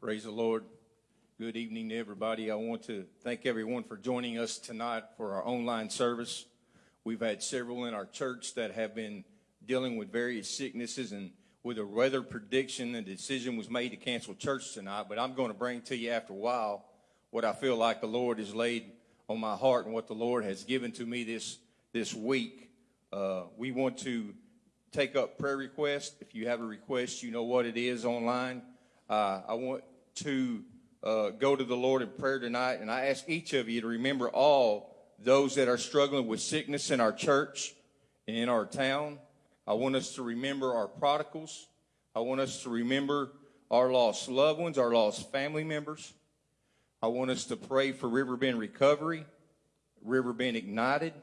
Praise the Lord. Good evening to everybody. I want to thank everyone for joining us tonight for our online service. We've had several in our church that have been dealing with various sicknesses and with a weather prediction, the decision was made to cancel church tonight. But I'm going to bring to you after a while what I feel like the Lord has laid on my heart and what the Lord has given to me this this week. Uh, we want to take up prayer requests. If you have a request, you know what it is online. Uh, I want to uh, go to the Lord in prayer tonight, and I ask each of you to remember all those that are struggling with sickness in our church and in our town. I want us to remember our prodigals. I want us to remember our lost loved ones, our lost family members. I want us to pray for Riverbend Recovery, Riverbend Ignited,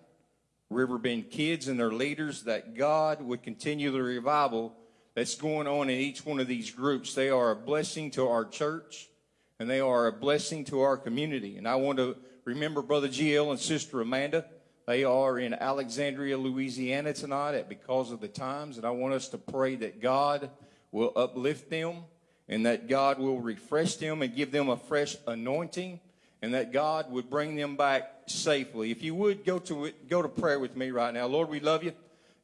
Riverbend Kids and their leaders that God would continue the revival that's going on in each one of these groups. They are a blessing to our church and they are a blessing to our community. And I want to remember Brother GL and Sister Amanda. They are in Alexandria, Louisiana tonight at because of the times. And I want us to pray that God will uplift them and that God will refresh them and give them a fresh anointing and that God would bring them back safely. If you would go to go to prayer with me right now. Lord, we love you.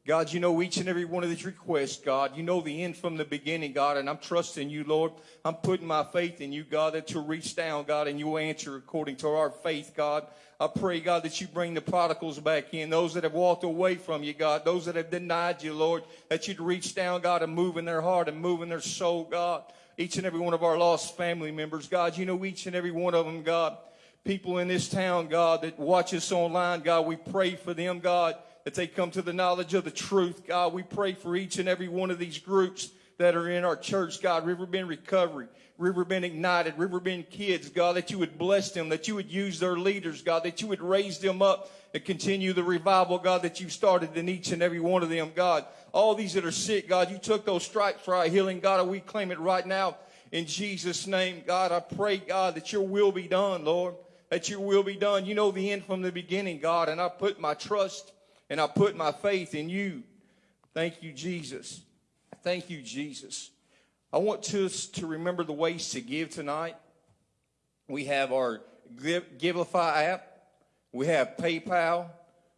God, you know each and every one of these requests, God. You know the end from the beginning, God, and I'm trusting you, Lord. I'm putting my faith in you, God, that you'll reach down, God, and you'll answer according to our faith, God. I pray, God, that you bring the prodigals back in, those that have walked away from you, God, those that have denied you, Lord, that you'd reach down, God, and move in their heart and move in their soul, God. Each and every one of our lost family members, God, you know each and every one of them, God. People in this town, God, that watch us online, God, we pray for them, God that they come to the knowledge of the truth. God, we pray for each and every one of these groups that are in our church, God, Riverbend Recovery, Riverbend Ignited, Riverbend Kids, God, that you would bless them, that you would use their leaders, God, that you would raise them up and continue the revival, God, that you've started in each and every one of them, God. All these that are sick, God, you took those stripes for our healing, God, and we claim it right now in Jesus' name, God. I pray, God, that your will be done, Lord, that your will be done. You know the end from the beginning, God, and I put my trust and I put my faith in you. Thank you, Jesus. Thank you, Jesus. I want us to remember the ways to give tonight. We have our Givelify app. We have PayPal.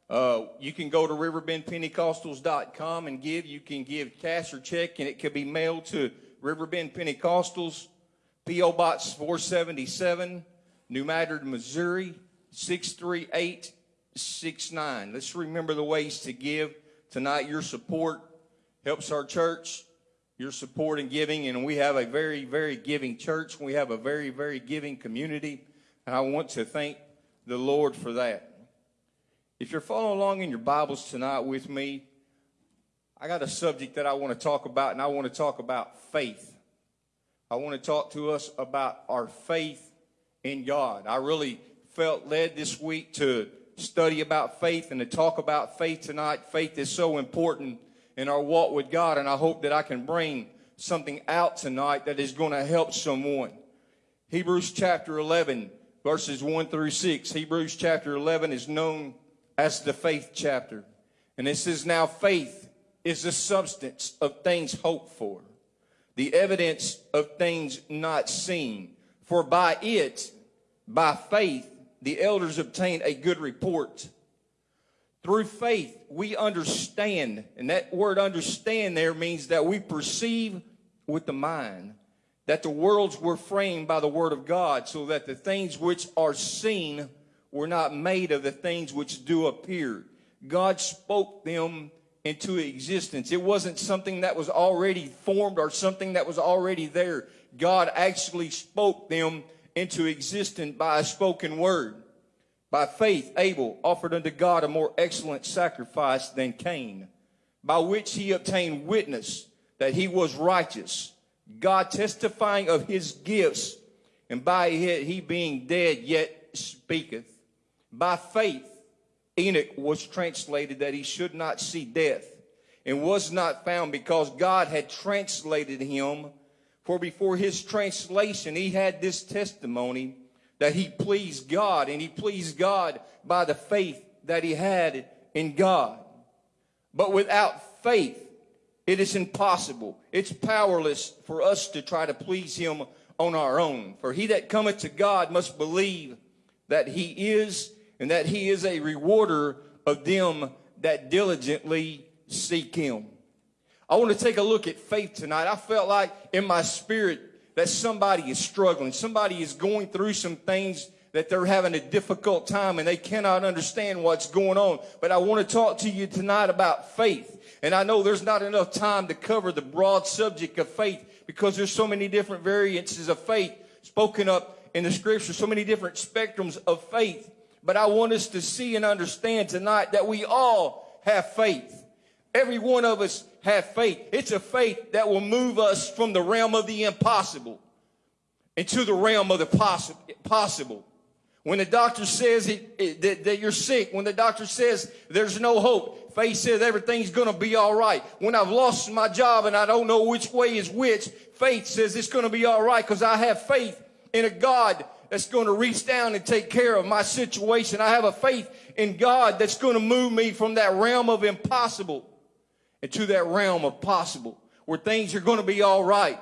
Uh, you can go to riverbendpentecostals.com and give. You can give cash or check, and it could be mailed to Riverbend Pentecostals, P.O. Box 477, New Madrid, Missouri, 638 6 9. Let's remember the ways to give. Tonight, your support helps our church. Your support and giving, and we have a very, very giving church. We have a very, very giving community, and I want to thank the Lord for that. If you're following along in your Bibles tonight with me, I got a subject that I want to talk about, and I want to talk about faith. I want to talk to us about our faith in God. I really felt led this week to study about faith and to talk about faith tonight. Faith is so important in our walk with God, and I hope that I can bring something out tonight that is going to help someone. Hebrews chapter 11, verses 1 through 6. Hebrews chapter 11 is known as the faith chapter. And it says, Now faith is the substance of things hoped for, the evidence of things not seen. For by it, by faith, the elders obtained a good report. Through faith, we understand, and that word understand there means that we perceive with the mind that the worlds were framed by the word of God, so that the things which are seen were not made of the things which do appear. God spoke them into existence. It wasn't something that was already formed or something that was already there. God actually spoke them into existence by a spoken word. By faith, Abel offered unto God a more excellent sacrifice than Cain, by which he obtained witness that he was righteous, God testifying of his gifts, and by it he being dead yet speaketh. By faith, Enoch was translated that he should not see death, and was not found because God had translated him. For before his translation, he had this testimony that he pleased God, and he pleased God by the faith that he had in God. But without faith, it is impossible. It's powerless for us to try to please him on our own. For he that cometh to God must believe that he is, and that he is a rewarder of them that diligently seek him. I want to take a look at faith tonight. I felt like in my spirit that somebody is struggling. Somebody is going through some things that they're having a difficult time and they cannot understand what's going on. But I want to talk to you tonight about faith. And I know there's not enough time to cover the broad subject of faith because there's so many different variances of faith spoken up in the scripture, so many different spectrums of faith. But I want us to see and understand tonight that we all have faith. Every one of us have faith. It's a faith that will move us from the realm of the impossible into the realm of the possible. When the doctor says it, it, that, that you're sick, when the doctor says there's no hope, faith says everything's going to be all right. When I've lost my job and I don't know which way is which, faith says it's going to be all right because I have faith in a God that's going to reach down and take care of my situation. I have a faith in God that's going to move me from that realm of impossible into that realm of possible where things are going to be all right.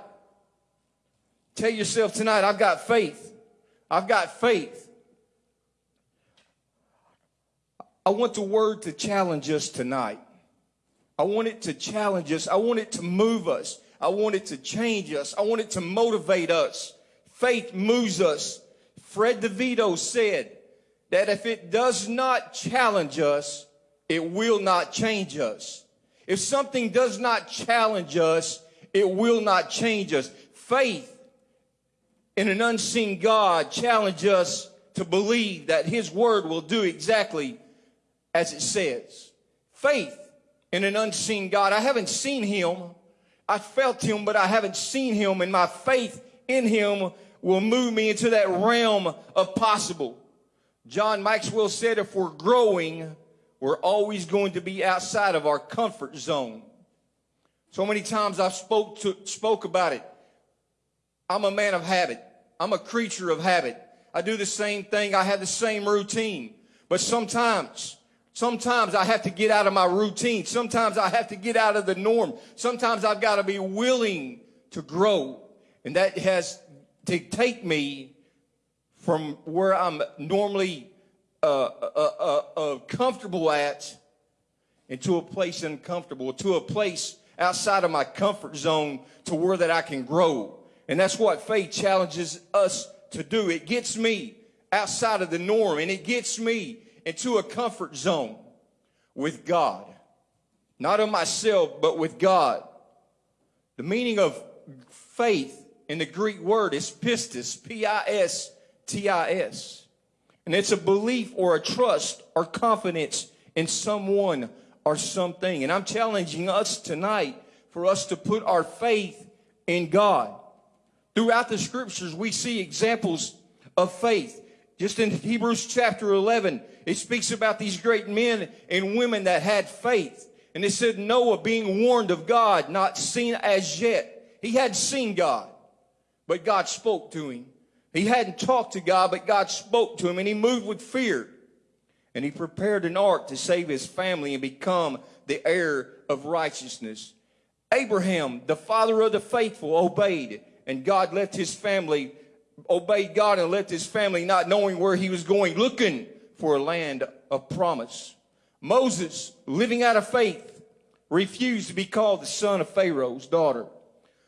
Tell yourself tonight, I've got faith. I've got faith. I want the word to challenge us tonight. I want it to challenge us. I want it to move us. I want it to change us. I want it to motivate us. Faith moves us. Fred DeVito said that if it does not challenge us, it will not change us. If something does not challenge us, it will not change us. Faith in an unseen God challenge us to believe that his word will do exactly as it says. Faith in an unseen God. I haven't seen him. I felt him, but I haven't seen him, and my faith in him will move me into that realm of possible. John Maxwell said, if we're growing, we're always going to be outside of our comfort zone. So many times I've spoke to, spoke about it. I'm a man of habit. I'm a creature of habit. I do the same thing. I have the same routine. But sometimes Sometimes I have to get out of my routine. Sometimes I have to get out of the norm. Sometimes I've got to be willing to grow. And that has to take me from where I'm normally uh, uh, uh, uh, comfortable at into a place uncomfortable, to a place outside of my comfort zone to where that I can grow. And that's what faith challenges us to do. It gets me outside of the norm and it gets me into a comfort zone with God. Not of myself, but with God. The meaning of faith in the Greek word is pistis, P-I-S-T-I-S. And it's a belief or a trust or confidence in someone or something. And I'm challenging us tonight for us to put our faith in God. Throughout the scriptures, we see examples of faith. Just in Hebrews chapter 11, it speaks about these great men and women that had faith. And it said Noah being warned of God, not seen as yet. He hadn't seen God, but God spoke to him. He hadn't talked to God, but God spoke to him and he moved with fear. And he prepared an ark to save his family and become the heir of righteousness. Abraham, the father of the faithful, obeyed and God left his family, obeyed God and left his family not knowing where he was going, looking for a land of promise. Moses, living out of faith, refused to be called the son of Pharaoh's daughter,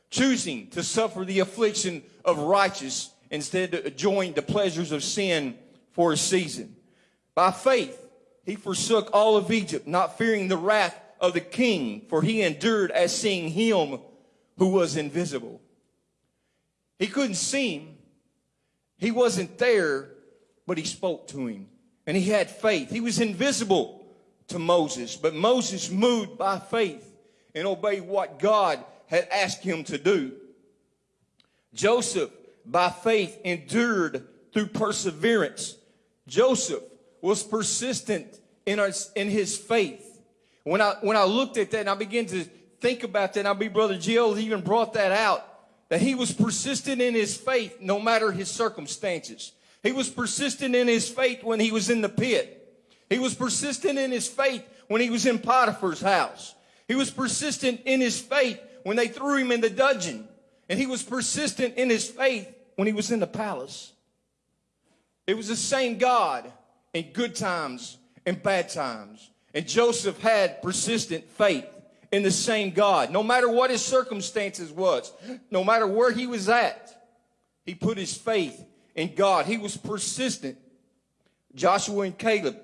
choosing to suffer the affliction of righteous instead to join the pleasures of sin for a season. By faith, he forsook all of Egypt, not fearing the wrath of the king, for he endured as seeing him who was invisible. He couldn't see him. He wasn't there, but he spoke to him and he had faith. He was invisible to Moses, but Moses moved by faith and obeyed what God had asked him to do. Joseph, by faith, endured through perseverance. Joseph was persistent in, in his faith. When I, when I looked at that and I began to think about that, and I be Brother Jill even brought that out, that he was persistent in his faith no matter his circumstances. He was persistent in his faith when he was in the pit. He was persistent in his faith when he was in Potiphar's house. He was persistent in his faith when they threw him in the dungeon. And he was persistent in his faith when he was in the palace. It was the same God in good times and bad times. And Joseph had persistent faith in the same God. No matter what his circumstances was, no matter where he was at, he put his faith in God. He was persistent. Joshua and Caleb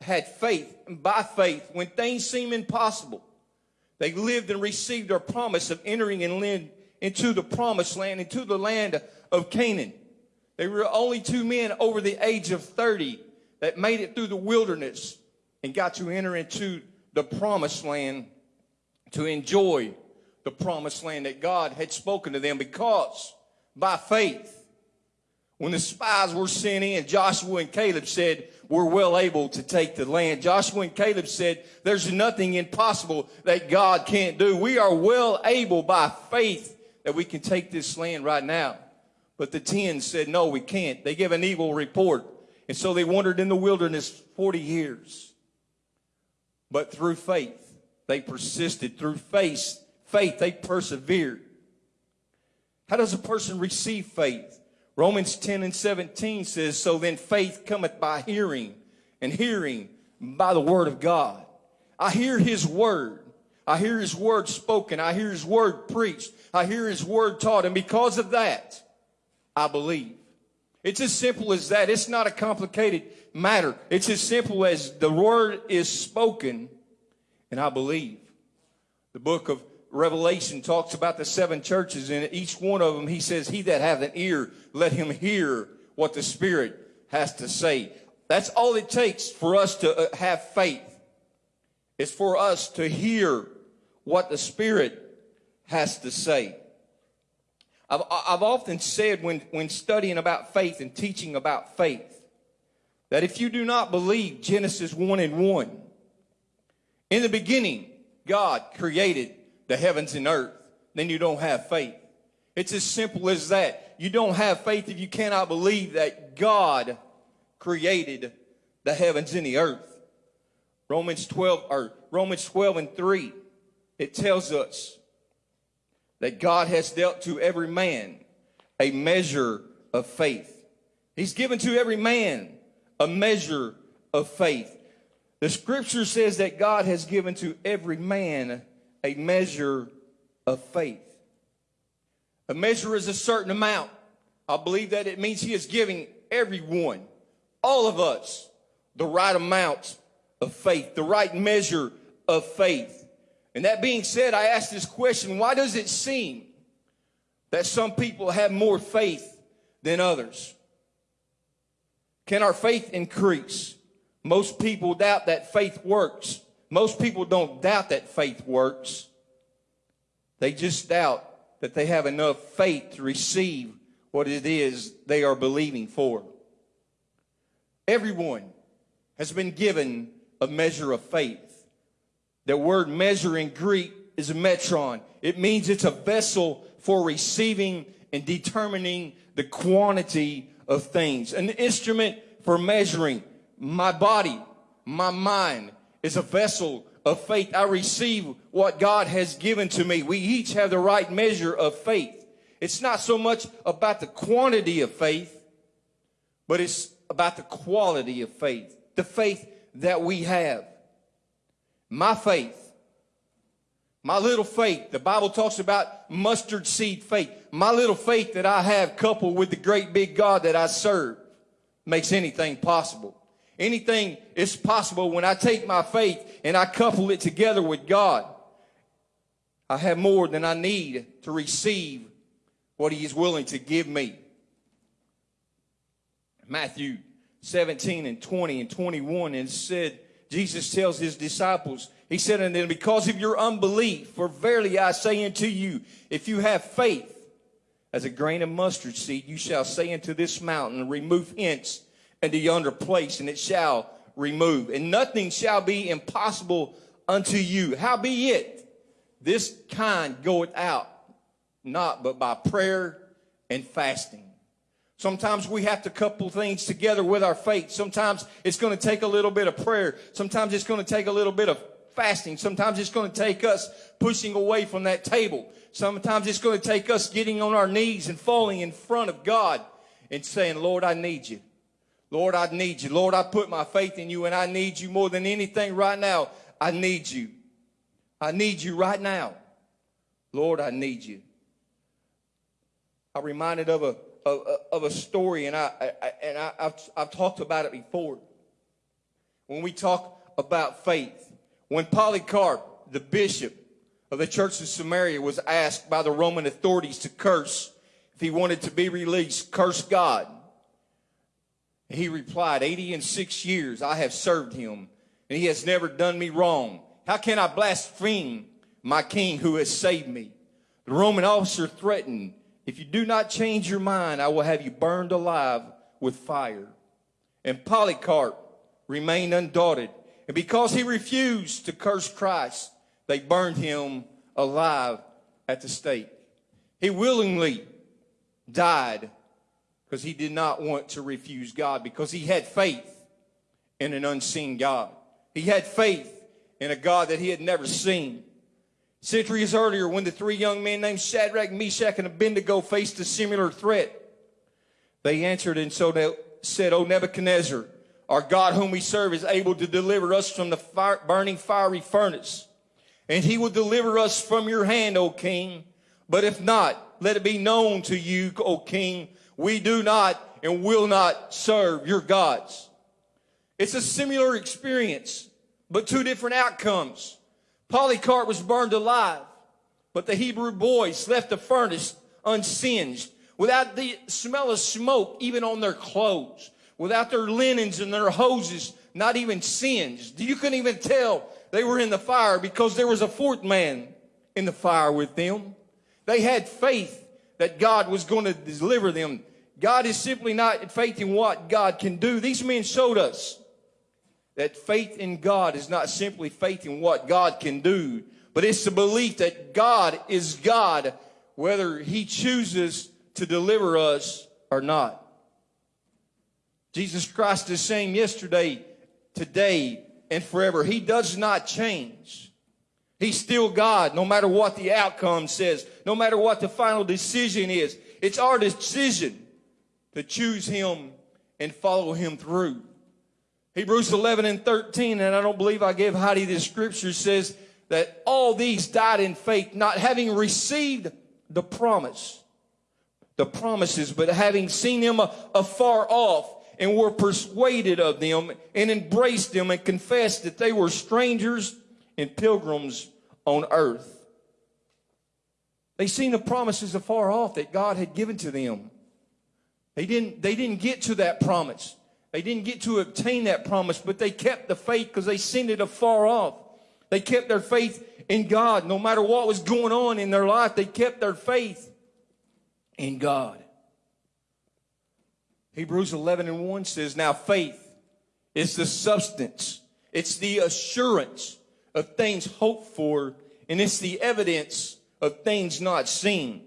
had faith, and by faith, when things seemed impossible, they lived and received their promise of entering and into the promised land, into the land of Canaan. They were only two men over the age of 30 that made it through the wilderness and got to enter into the promised land to enjoy the promised land that God had spoken to them because by faith, when the spies were sent in, Joshua and Caleb said, we're well able to take the land. Joshua and Caleb said, there's nothing impossible that God can't do. We are well able by faith that we can take this land right now. But the ten said, no, we can't. They gave an evil report. And so they wandered in the wilderness 40 years. But through faith, they persisted. Through faith, faith, they persevered. How does a person receive faith? Romans 10 and 17 says, So then faith cometh by hearing, and hearing by the word of God. I hear his word. I hear his word spoken. I hear his word preached. I hear his word taught. And because of that, I believe. It's as simple as that. It's not a complicated matter. It's as simple as the word is spoken and I believe. The book of Revelation talks about the seven churches and each one of them he says, he that hath an ear, let him hear what the Spirit has to say. That's all it takes for us to uh, have faith. It's for us to hear what the Spirit has to say. I've, I've often said when, when studying about faith and teaching about faith that if you do not believe Genesis 1 and 1, in the beginning, God created the heavens and earth, then you don't have faith. It's as simple as that. You don't have faith if you cannot believe that God created the heavens and the earth. Romans 12 or Romans 12 and 3 it tells us that God has dealt to every man a measure of faith. He's given to every man a measure of faith. The scripture says that God has given to every man a measure of faith. A measure is a certain amount. I believe that it means he is giving everyone, all of us, the right amount of faith, the right measure of faith. And that being said, I ask this question why does it seem that some people have more faith than others? Can our faith increase? Most people doubt that faith works. Most people don't doubt that faith works. They just doubt that they have enough faith to receive what it is they are believing for. Everyone has been given a measure of faith. The word measure in Greek is metron. It means it's a vessel for receiving and determining the quantity of things. An instrument for measuring my body, my mind is a vessel of faith. I receive what God has given to me. We each have the right measure of faith. It's not so much about the quantity of faith, but it's about the quality of faith, the faith that we have. My faith, my little faith, the Bible talks about mustard seed faith. My little faith that I have coupled with the great big God that I serve makes anything possible. Anything is possible when I take my faith and I couple it together with God. I have more than I need to receive what he is willing to give me. Matthew 17 and 20 and 21 and said, Jesus tells his disciples, he said unto them, because of your unbelief, for verily I say unto you, if you have faith as a grain of mustard seed, you shall say unto this mountain, remove hence into yonder place, and it shall remove. And nothing shall be impossible unto you. Howbeit, this kind goeth out, not but by prayer and fasting. Sometimes we have to couple things together with our faith. Sometimes it's going to take a little bit of prayer. Sometimes it's going to take a little bit of fasting. Sometimes it's going to take us pushing away from that table. Sometimes it's going to take us getting on our knees and falling in front of God and saying, Lord, I need you. Lord, I need you. Lord, I put my faith in you and I need you more than anything right now. I need you. I need you right now. Lord, I need you. I'm reminded of a, of, uh, of a story, and, I, I and I, have I've talked about it before. When we talk about faith, when Polycarp, the bishop of the church of Smyrna, was asked by the Roman authorities to curse if he wanted to be released, curse God. He replied, 80 and six years I have served him, and he has never done me wrong. How can I blaspheme my king who has saved me? The Roman officer threatened, If you do not change your mind, I will have you burned alive with fire. And Polycarp remained undaunted. And because he refused to curse Christ, they burned him alive at the stake. He willingly died because he did not want to refuse God because he had faith in an unseen God. He had faith in a God that he had never seen. Centuries earlier, when the three young men named Shadrach, Meshach, and Abednego faced a similar threat, they answered and so they said, O Nebuchadnezzar, our God whom we serve is able to deliver us from the fire, burning fiery furnace. And he will deliver us from your hand, O king. But if not, let it be known to you, O king, we do not and will not serve your gods. It's a similar experience, but two different outcomes. Polycarp was burned alive, but the Hebrew boys left the furnace unsinged, without the smell of smoke even on their clothes, without their linens and their hoses not even singed. You couldn't even tell they were in the fire because there was a fourth man in the fire with them. They had faith that God was going to deliver them. God is simply not faith in what God can do. These men showed us that faith in God is not simply faith in what God can do, but it's the belief that God is God, whether He chooses to deliver us or not. Jesus Christ is the same yesterday, today, and forever. He does not change. He's still God, no matter what the outcome says, no matter what the final decision is. It's our decision to choose Him and follow Him through. Hebrews 11 and 13, and I don't believe I gave Heidi this scripture, says that all these died in faith, not having received the promise, the promises, but having seen them afar off and were persuaded of them and embraced them and confessed that they were strangers and pilgrims on earth. They seen the promises afar off that God had given to them. They didn't, they didn't get to that promise. They didn't get to obtain that promise, but they kept the faith because they seen it afar off. They kept their faith in God. No matter what was going on in their life, they kept their faith in God. Hebrews 11 and 1 says, Now faith is the substance, it's the assurance of things hoped for, and it's the evidence of things not seen.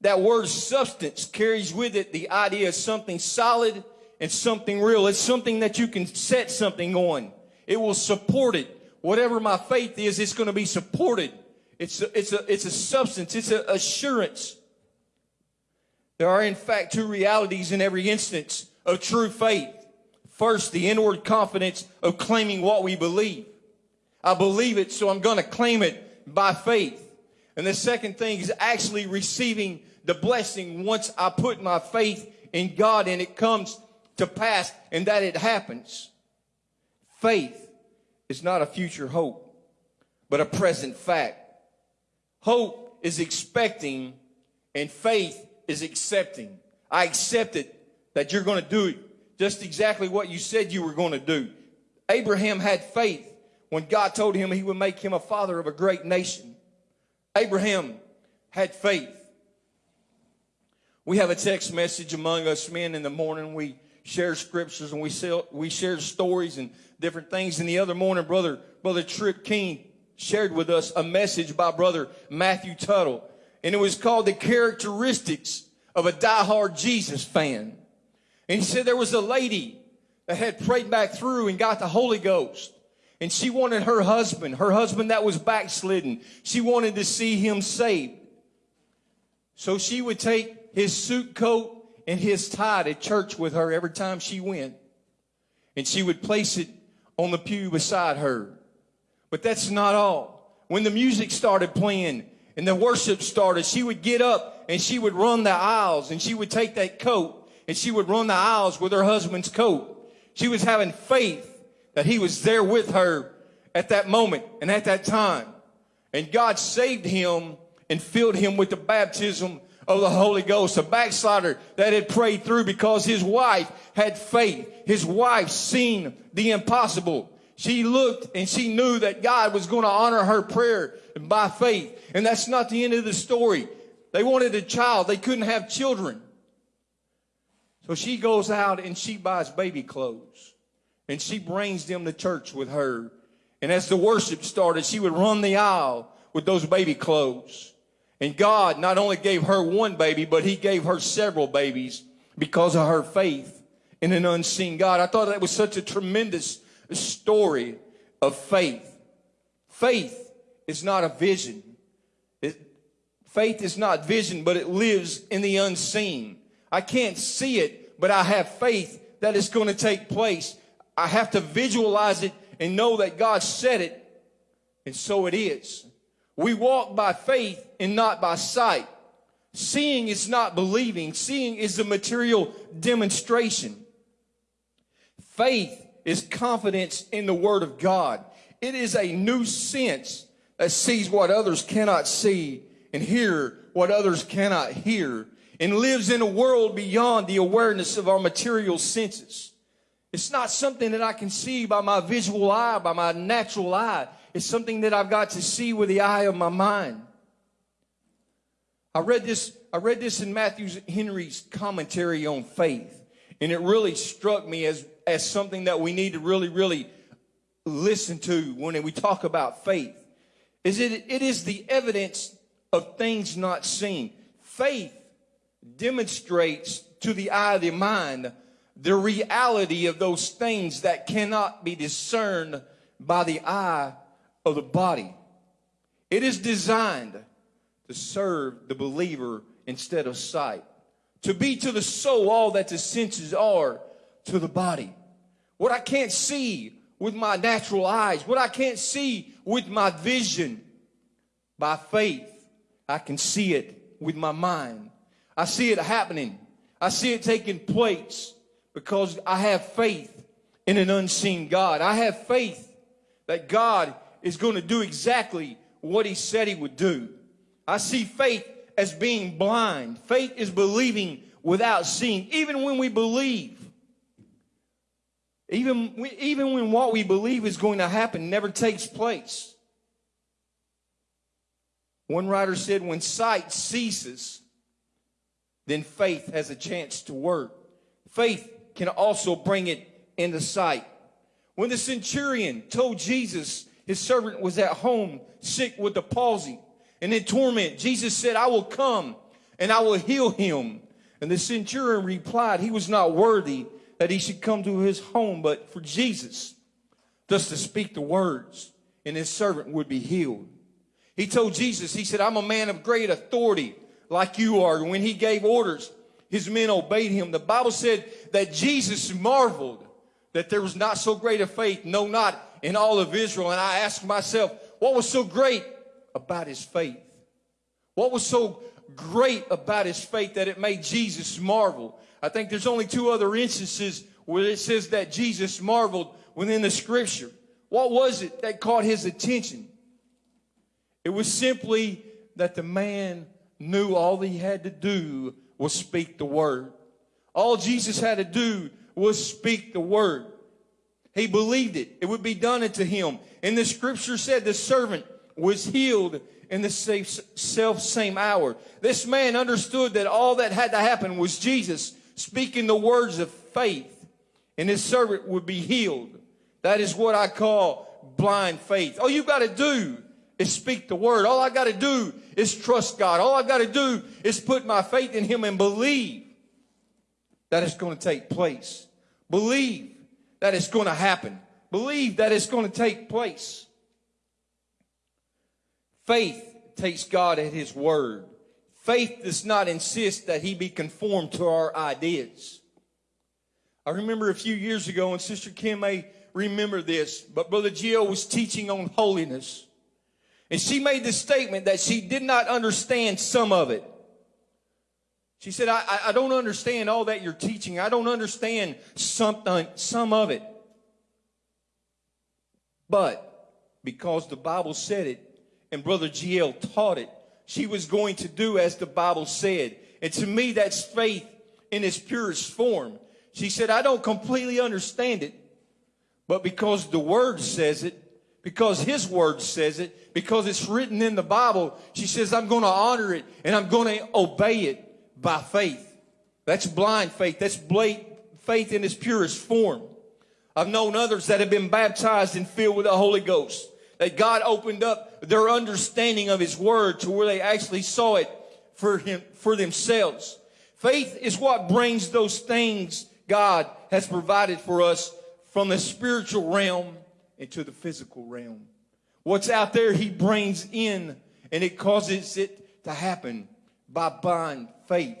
That word substance carries with it the idea of something solid and something real. It's something that you can set something on. It will support it. Whatever my faith is, it's going to be supported. It's a, it's a, it's a substance. It's an assurance. There are, in fact, two realities in every instance of true faith. First, the inward confidence of claiming what we believe. I believe it, so I'm going to claim it by faith. And the second thing is actually receiving the blessing once I put my faith in God and it comes to pass and that it happens. Faith is not a future hope, but a present fact. Hope is expecting and faith is accepting. I accept it that you're going to do it just exactly what you said you were going to do. Abraham had faith when God told him he would make him a father of a great nation. Abraham had faith. We have a text message among us men in the morning. We share scriptures and we, sell, we share stories and different things. And the other morning, brother, brother Tripp King shared with us a message by brother Matthew Tuttle. And it was called the characteristics of a diehard Jesus fan. And he said there was a lady that had prayed back through and got the Holy Ghost. And she wanted her husband, her husband that was backslidden, she wanted to see him saved. So she would take his suit coat and his tie to church with her every time she went. And she would place it on the pew beside her. But that's not all. When the music started playing and the worship started, she would get up and she would run the aisles and she would take that coat and she would run the aisles with her husband's coat. She was having faith that he was there with her at that moment and at that time. And God saved him and filled him with the baptism of the Holy Ghost, a backslider that had prayed through because his wife had faith. His wife seen the impossible. She looked and she knew that God was going to honor her prayer by faith. And that's not the end of the story. They wanted a child. They couldn't have children. So she goes out and she buys baby clothes. And she brings them to church with her. And as the worship started, she would run the aisle with those baby clothes. And God not only gave her one baby, but he gave her several babies because of her faith in an unseen God. I thought that was such a tremendous story of faith. Faith is not a vision. It, faith is not vision, but it lives in the unseen. I can't see it, but I have faith that it's going to take place. I have to visualize it and know that God said it, and so it is. We walk by faith and not by sight. Seeing is not believing. Seeing is a material demonstration. Faith is confidence in the Word of God. It is a new sense that sees what others cannot see and hear what others cannot hear and lives in a world beyond the awareness of our material senses. It's not something that I can see by my visual eye, by my natural eye. It's something that I've got to see with the eye of my mind. I read this, I read this in Matthew Henry's commentary on faith, and it really struck me as, as something that we need to really, really listen to when we talk about faith. Is it, it is the evidence of things not seen. Faith demonstrates to the eye of the mind the reality of those things that cannot be discerned by the eye of the body. It is designed to serve the believer instead of sight, to be to the soul all that the senses are to the body. What I can't see with my natural eyes, what I can't see with my vision, by faith, I can see it with my mind. I see it happening. I see it taking place because I have faith in an unseen God. I have faith that God is going to do exactly what he said he would do. I see faith as being blind. Faith is believing without seeing. Even when we believe, even, even when what we believe is going to happen never takes place. One writer said, when sight ceases, then faith has a chance to work. Faith can also bring it into sight. When the centurion told Jesus his servant was at home sick with the palsy and in torment. Jesus said, I will come and I will heal him. And the centurion replied, he was not worthy that he should come to his home, but for Jesus, thus to speak the words, and his servant would be healed. He told Jesus, he said, I'm a man of great authority like you are. When he gave orders, his men obeyed him. The Bible said that Jesus marveled that there was not so great a faith, no, not in all of Israel. And I asked myself, what was so great about his faith? What was so great about his faith that it made Jesus marvel? I think there's only two other instances where it says that Jesus marveled within the scripture. What was it that caught his attention? It was simply that the man knew all he had to do was speak the word. All Jesus had to do was speak the word. He believed it. It would be done unto him. And the scripture said the servant was healed in the self same hour. This man understood that all that had to happen was Jesus speaking the words of faith and his servant would be healed. That is what I call blind faith. All you've got to do is speak the word. All I've got to do is trust God. All I've got to do is put my faith in him and believe that it's going to take place. Believe that it's going to happen. believe that it's going to take place. Faith takes God at His word. Faith does not insist that He be conformed to our ideas. I remember a few years ago, and Sister Kim may remember this, but Brother Gio was teaching on holiness. And she made the statement that she did not understand some of it. She said, I, I don't understand all that you're teaching. I don't understand something, uh, some of it. But because the Bible said it and Brother GL taught it, she was going to do as the Bible said. And to me, that's faith in its purest form. She said, I don't completely understand it, but because the Word says it, because His Word says it, because it's written in the Bible, she says, I'm going to honor it and I'm going to obey it by faith. That's blind faith. That's faith in its purest form. I've known others that have been baptized and filled with the Holy Ghost. That God opened up their understanding of His Word to where they actually saw it for Him, for themselves. Faith is what brings those things God has provided for us from the spiritual realm into the physical realm. What's out there, He brings in and it causes it to happen by blind faith.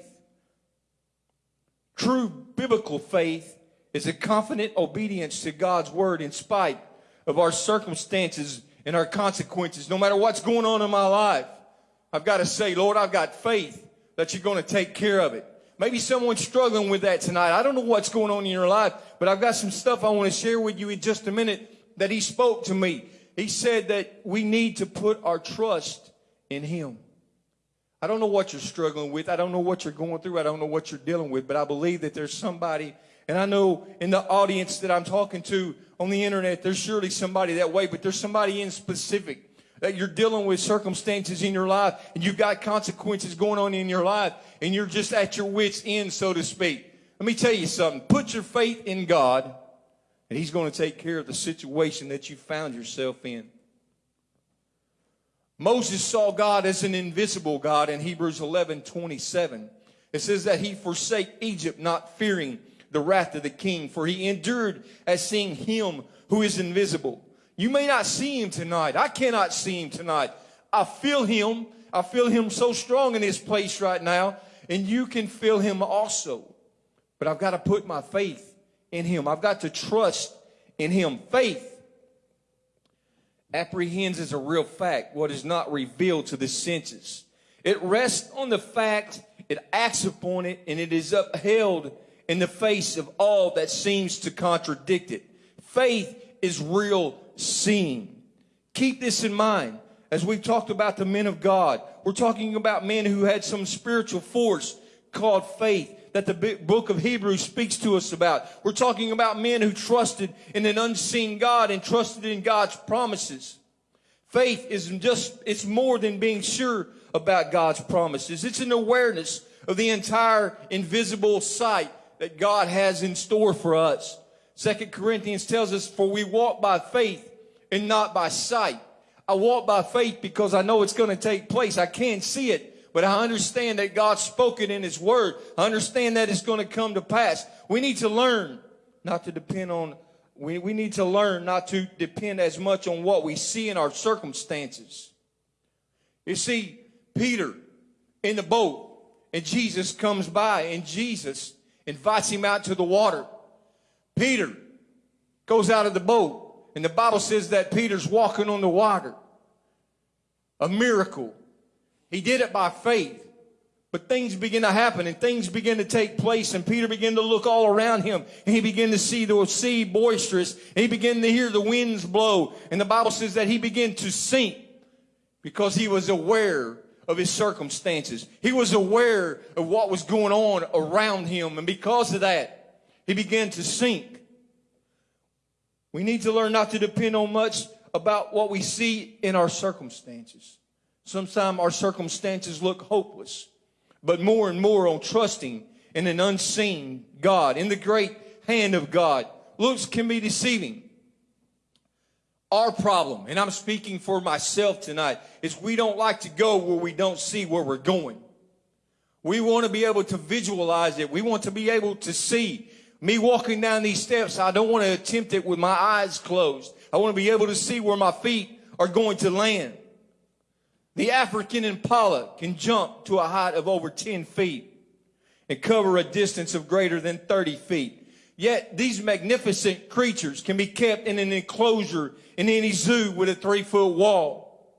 True biblical faith is a confident obedience to God's word in spite of our circumstances and our consequences. No matter what's going on in my life, I've got to say, Lord, I've got faith that you're going to take care of it. Maybe someone's struggling with that tonight. I don't know what's going on in your life, but I've got some stuff I want to share with you in just a minute that he spoke to me. He said that we need to put our trust in him. I don't know what you're struggling with. I don't know what you're going through. I don't know what you're dealing with, but I believe that there's somebody, and I know in the audience that I'm talking to on the internet, there's surely somebody that way, but there's somebody in specific that you're dealing with circumstances in your life and you've got consequences going on in your life and you're just at your wits end, so to speak. Let me tell you something. Put your faith in God and He's going to take care of the situation that you found yourself in. Moses saw God as an invisible God in Hebrews 11 27. It says that he forsake Egypt, not fearing the wrath of the king, for he endured as seeing him who is invisible. You may not see him tonight. I cannot see him tonight. I feel him. I feel him so strong in this place right now, and you can feel him also. But I've got to put my faith in him. I've got to trust in him. Faith apprehends as a real fact what is not revealed to the senses. It rests on the fact, it acts upon it, and it is upheld in the face of all that seems to contradict it. Faith is real seeing. Keep this in mind. As we've talked about the men of God, we're talking about men who had some spiritual force called faith that the book of Hebrews speaks to us about. We're talking about men who trusted in an unseen God and trusted in God's promises. Faith is just, it's more than being sure about God's promises. It's an awareness of the entire invisible sight that God has in store for us. Second Corinthians tells us, for we walk by faith and not by sight. I walk by faith because I know it's going to take place. I can't see it, but I understand that God spoke it in His Word. I understand that it's going to come to pass. We need to learn not to depend on, we, we need to learn not to depend as much on what we see in our circumstances. You see, Peter in the boat, and Jesus comes by, and Jesus invites him out to the water. Peter goes out of the boat, and the Bible says that Peter's walking on the water. A miracle. He did it by faith. But things begin to happen and things begin to take place and Peter began to look all around him and he began to see the sea boisterous and he began to hear the winds blow and the Bible says that he began to sink because he was aware of his circumstances. He was aware of what was going on around him and because of that he began to sink. We need to learn not to depend on much about what we see in our circumstances. Sometimes our circumstances look hopeless, but more and more on trusting in an unseen God, in the great hand of God. Looks can be deceiving. Our problem, and I'm speaking for myself tonight, is we don't like to go where we don't see where we're going. We want to be able to visualize it. We want to be able to see Me walking down these steps, I don't want to attempt it with my eyes closed. I want to be able to see where my feet are going to land. The African impala can jump to a height of over 10 feet and cover a distance of greater than 30 feet. Yet these magnificent creatures can be kept in an enclosure in any zoo with a three foot wall.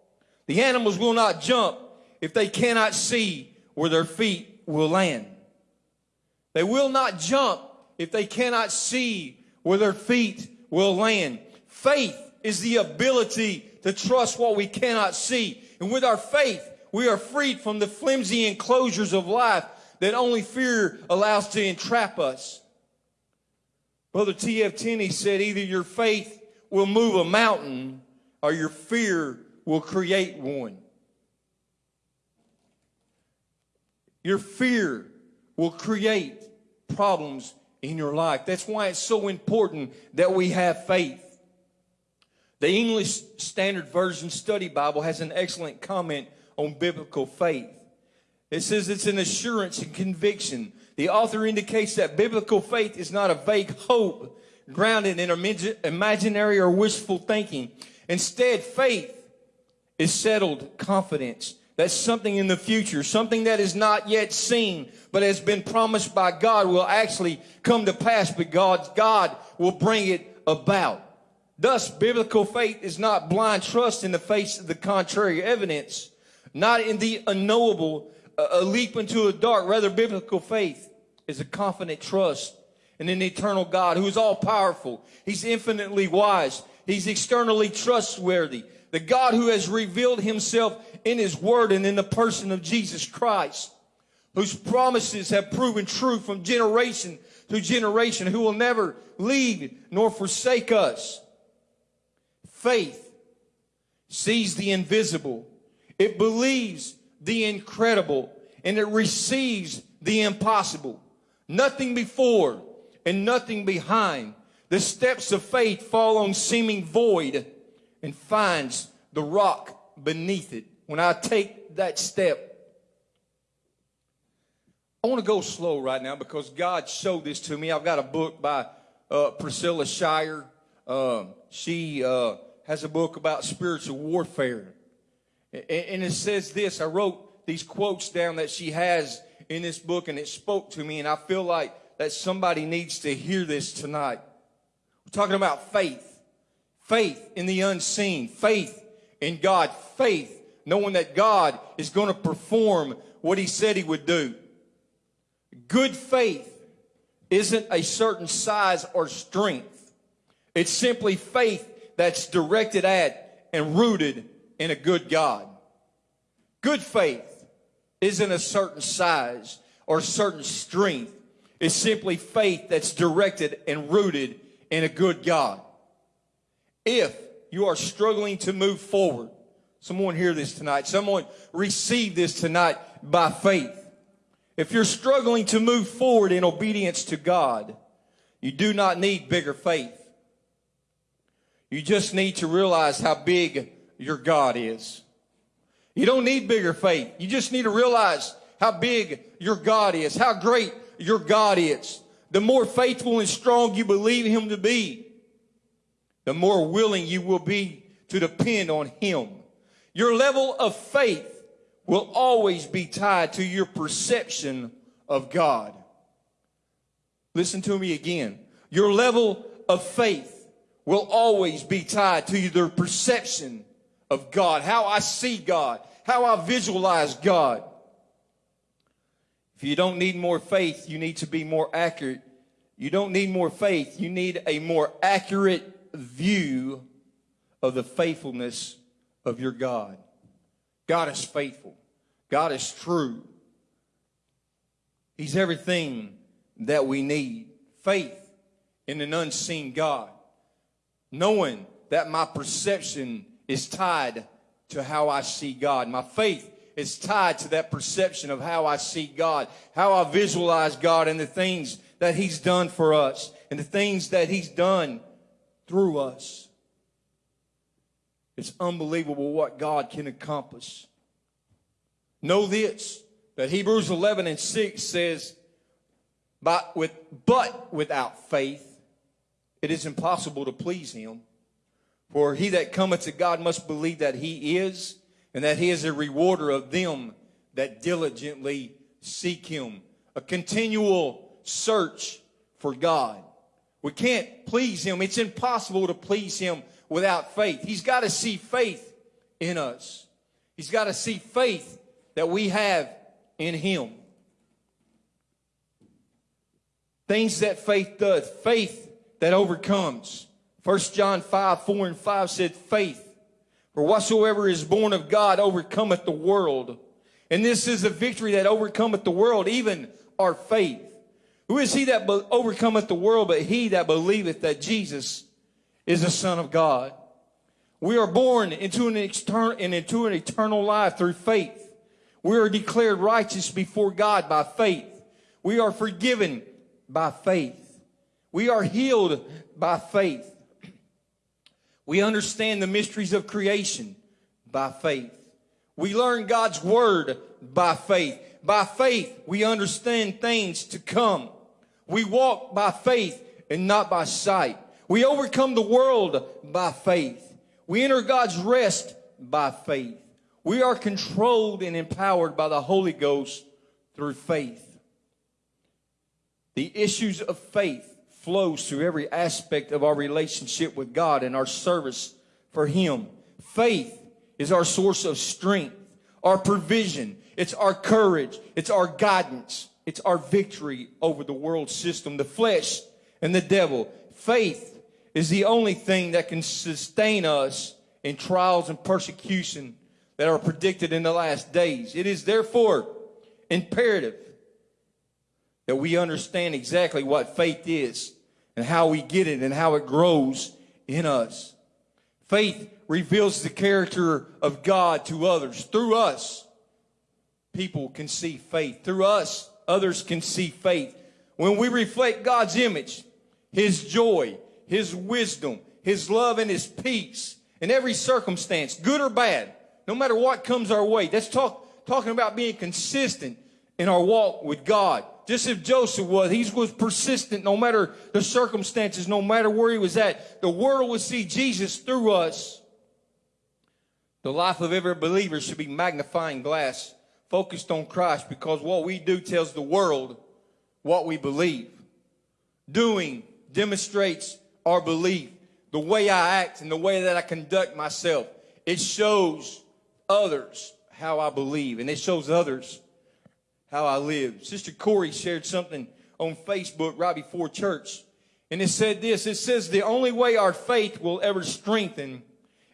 The animals will not jump if they cannot see where their feet will land. They will not jump if they cannot see where their feet will land. Faith is the ability to trust what we cannot see. And with our faith, we are freed from the flimsy enclosures of life that only fear allows to entrap us. Brother T.F. Tenney said either your faith will move a mountain or your fear will create one. Your fear will create problems in your life. That's why it's so important that we have faith. The English Standard Version Study Bible has an excellent comment on biblical faith. It says it's an assurance and conviction. The author indicates that biblical faith is not a vague hope grounded in imaginary or wishful thinking. Instead, faith is settled confidence. That's something in the future, something that is not yet seen, but has been promised by God will actually come to pass, but God, God will bring it about. Thus, biblical faith is not blind trust in the face of the contrary evidence, not in the unknowable, uh, a leap into the dark. Rather, biblical faith is a confident trust in an eternal God who is all powerful. He's infinitely wise. He's externally trustworthy. The God who has revealed himself in his word and in the person of Jesus Christ, whose promises have proven true from generation to generation, who will never leave nor forsake us. Faith sees the invisible. It believes the incredible and it receives the impossible. Nothing before and nothing behind. The steps of faith fall on seeming void and finds the rock beneath it. When I take that step, I want to go slow right now because God showed this to me. I've got a book by uh, Priscilla Shirer. Uh, she uh, has a book about spiritual warfare. And it says this I wrote these quotes down that she has in this book, and it spoke to me, and I feel like that somebody needs to hear this tonight. We're talking about faith faith in the unseen, faith in God, faith knowing that God is going to perform what He said He would do. Good faith isn't a certain size or strength. It's simply faith that's directed at and rooted in a good God. Good faith isn't a certain size or certain strength. It's simply faith that's directed and rooted in a good God. If you are struggling to move forward, someone hear this tonight, someone receive this tonight by faith. If you're struggling to move forward in obedience to God, you do not need bigger faith. You just need to realize how big your God is. You don't need bigger faith. You just need to realize how big your God is, how great your God is. The more faithful and strong you believe Him to be, the more willing you will be to depend on Him. Your level of faith will always be tied to your perception of God. Listen to me again. Your level of faith will always be tied to your perception of God, how I see God, how I visualize God. If you don't need more faith, you need to be more accurate. You don't need more faith, you need a more accurate view of the faithfulness of your God. God is faithful. God is true. He's everything that we need. Faith in an unseen God. Knowing that my perception is tied to how I see God. My faith is tied to that perception of how I see God, how I visualize God and the things that He's done for us and the things that He's done through us. It's unbelievable what God can accomplish. Know this that Hebrews 11 and 6 says, But, with, but without faith, it is impossible to please him. For he that cometh to God must believe that he is, and that he is a rewarder of them that diligently seek him. A continual search for God. We can't please him. It's impossible to please him without faith. He's got to see faith in us. He's got to see faith that we have in him. Things that faith does. Faith that overcomes. 1 John 5, 4 and 5 said, Faith. For whatsoever is born of God overcometh the world. And this is the victory that overcometh the world, even our faith. Who is he that overcometh the world but he that believeth that Jesus is the Son of God? We are born into an, external, into an eternal life through faith. We are declared righteous before God by faith. We are forgiven by faith. We are healed by faith. We understand the mysteries of creation by faith. We learn God's word by faith. By faith, we understand things to come. We walk by faith and not by sight. We overcome the world by faith. We enter God's rest by faith. We are controlled and empowered by the Holy Ghost through faith. The issues of faith flows through every aspect of our relationship with God and our service for Him. Faith is our source of strength, our provision, it's our courage, it's our guidance, it's our victory over the world system, the flesh, and the devil. Faith is the only thing that can sustain us in trials and persecution that are predicted in the last days. It is therefore imperative that we understand exactly what faith is and how we get it and how it grows in us. Faith reveals the character of God to others. Through us, people can see faith. Through us, others can see faith. When we reflect God's image, His joy, His wisdom, His love, and His peace in every circumstance, good or bad, no matter what comes our way. That's talk, talking about being consistent in our walk with God. Just as Joseph was, he was persistent no matter the circumstances, no matter where he was at. The world would see Jesus through us. The life of every believer should be magnifying glass, focused on Christ, because what we do tells the world what we believe. Doing demonstrates our belief. The way I act and the way that I conduct myself, it shows others how I believe, and it shows others how I live. Sister Corey shared something on Facebook right before church. And it said this it says, the only way our faith will ever strengthen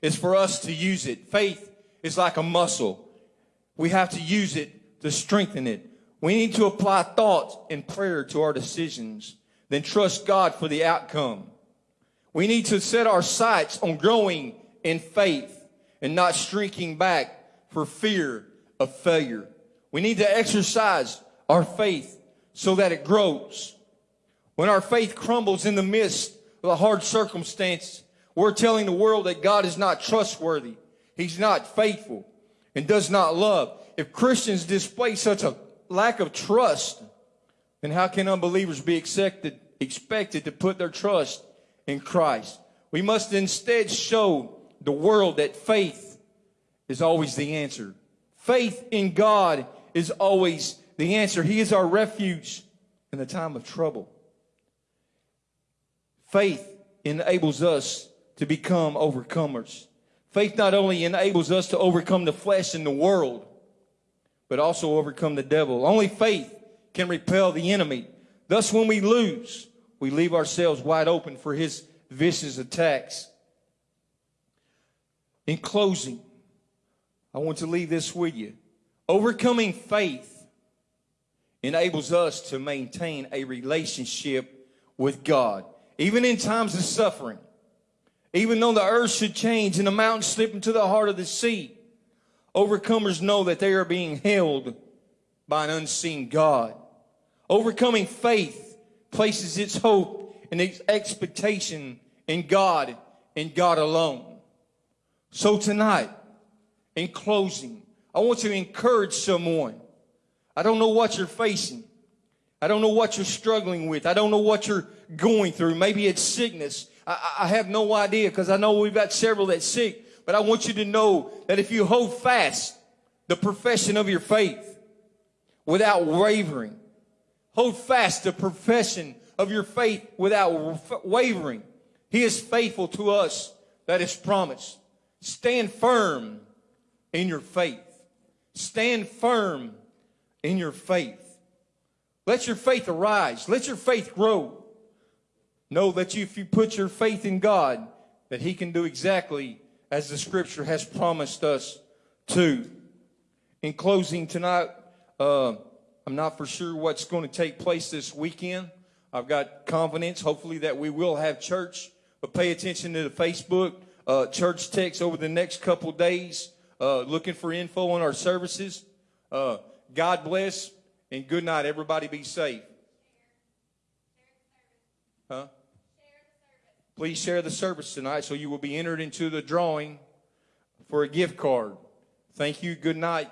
is for us to use it. Faith is like a muscle, we have to use it to strengthen it. We need to apply thought and prayer to our decisions, then trust God for the outcome. We need to set our sights on growing in faith and not shrinking back for fear of failure. We need to exercise our faith so that it grows. When our faith crumbles in the midst of a hard circumstance, we're telling the world that God is not trustworthy. He's not faithful and does not love. If Christians display such a lack of trust, then how can unbelievers be expected, expected to put their trust in Christ? We must instead show the world that faith is always the answer. Faith in God is always the answer. He is our refuge in the time of trouble. Faith enables us to become overcomers. Faith not only enables us to overcome the flesh and the world, but also overcome the devil. Only faith can repel the enemy. Thus, when we lose, we leave ourselves wide open for his vicious attacks. In closing, I want to leave this with you. Overcoming faith enables us to maintain a relationship with God, even in times of suffering. Even though the earth should change and the mountains slip into the heart of the sea, overcomers know that they are being held by an unseen God. Overcoming faith places its hope and its expectation in God and God alone. So tonight, in closing, I want to encourage someone. I don't know what you're facing. I don't know what you're struggling with. I don't know what you're going through. Maybe it's sickness. I, I have no idea because I know we've got several that's sick. But I want you to know that if you hold fast the profession of your faith without wavering, hold fast the profession of your faith without wavering. He is faithful to us that is promised. Stand firm in your faith. Stand firm in your faith. Let your faith arise. Let your faith grow. Know that you, if you put your faith in God, that He can do exactly as the Scripture has promised us to. In closing tonight, uh, I'm not for sure what's going to take place this weekend. I've got confidence, hopefully, that we will have church. But pay attention to the Facebook uh, church text over the next couple days, uh, looking for info on our services. Uh, God bless and good night. Everybody be safe. Huh? Please share the service tonight so you will be entered into the drawing for a gift card. Thank you. Good night.